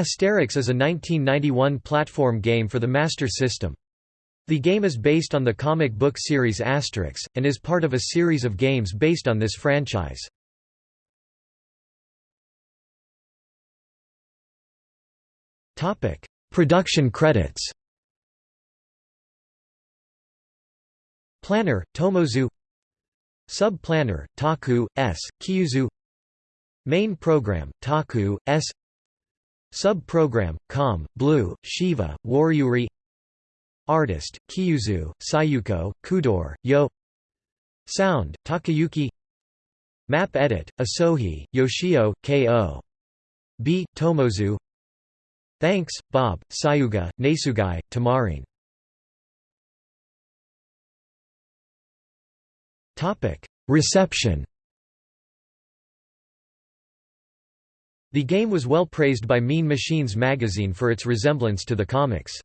Asterix is a 1991 platform game for the Master System. The game is based on the comic book series Asterix, and is part of a series of games based on this franchise. Production credits. Planner, Tomozu. Sub-planner, Taku, S, Kyuzu. Main program, Taku, S Sub-program, Com, Blue, Shiva, Waryuri Artist, Kyuzu, Sayuko, Kudor, Yo. Sound, Takayuki. Map edit, Asohi, Yoshio, K.O. B. Tomozu. Thanks, Bob, Sayuga, Nesugai, Tamarin. Reception The game was well praised by Mean Machines magazine for its resemblance to the comics.